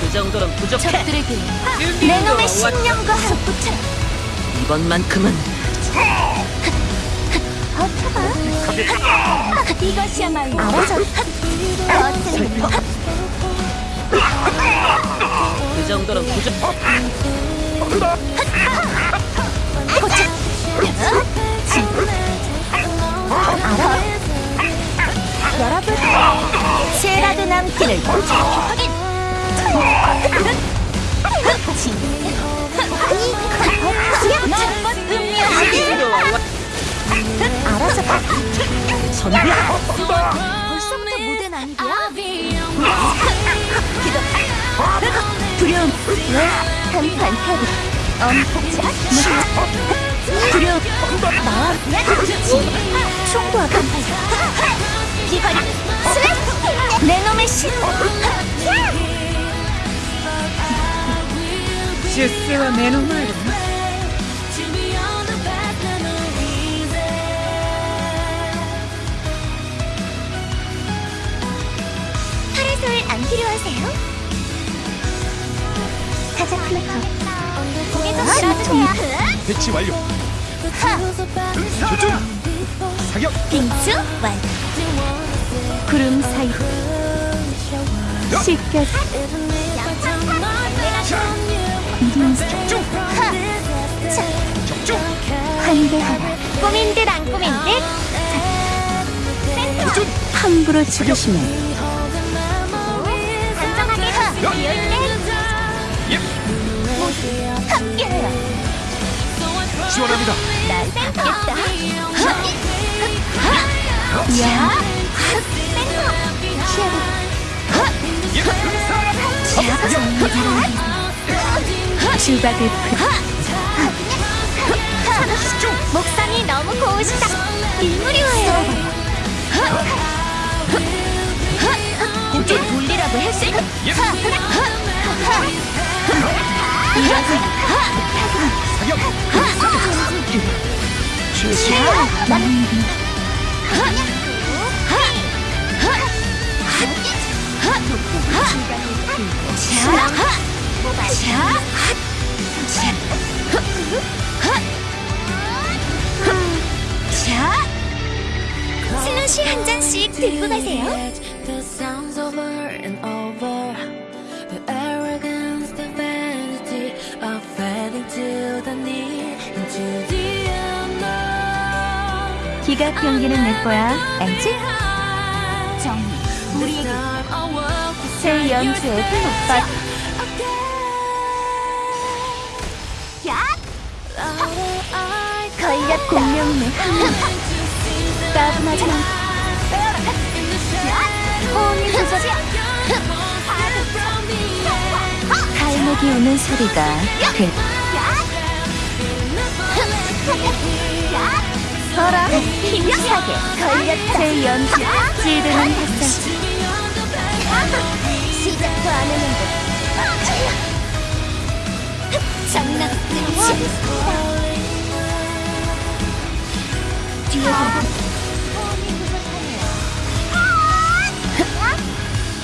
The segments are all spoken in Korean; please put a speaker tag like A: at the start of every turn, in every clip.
A: 그 정도는 부족해
B: 적들에게 내 놈의 신념과 함께
A: 이번만큼은
B: 버텨봐. 이것이야말로 알아서. 어떤
A: 그 정도는 부족
B: 알아. 여러분, 세라드 남기를 확인. 알아서 봐.
A: 전부야
B: 벌써부터 무대 난리야? 기도. 두려움. 왜? 한판 패기. 엄폭자. 두려움. 총구와 반팔. 비거리. 슬래시. 내 놈의 신.
A: 出世は目の前だな
B: 파라솔 안 필요하세요? 가자 플래커. 고개도 들어주세요.
C: 배치 완료. 조준. 사격.
B: 빙수 완. 구름 사이. 씻겨.
C: 적중.
B: 자,
C: 적중.
B: 환대하라. 꾸민 듯 안 꾸민 듯.
C: 조준.
B: 함부로 죽이시면 단정하게 비을 때
C: 예.
B: 함께해요.
C: 지원합니다.
B: 난 받겠다. 야, 센터.
C: 예.
B: 주박을 목상이 너무 고우시다. 인물이 와요. 고개 돌리라고 했을
C: 예.
B: 이러지.
C: 사격.
B: 슬러시 한 잔씩 들고 가세요. 기각 경기는 내 거야. 알지? 정,
D: This time I walk beside
B: 새 연주에 푹 야! 공명네. 따분하지 마. 호응이 부족해. 갈매기 우는 소리가 그 서라 힘차게 걸렸다 제 연주 찌르는 햇살 시작도 안 했는데 장난 끝이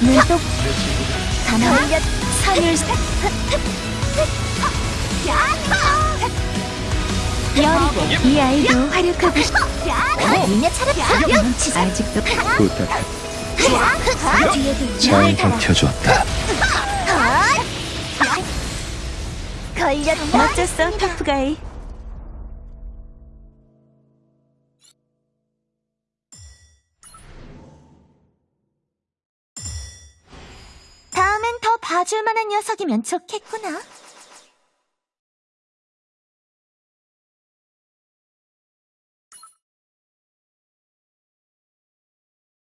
B: 눈독 가나 산을 여리고 이 아이도 활약하고 싶어 니네 차례 눈치 아직도. 뒤에도
C: 잘 버텨줬다.
B: 걸렸다 멋졌어 터프가이 봐줄 만한 녀석이면 좋겠구나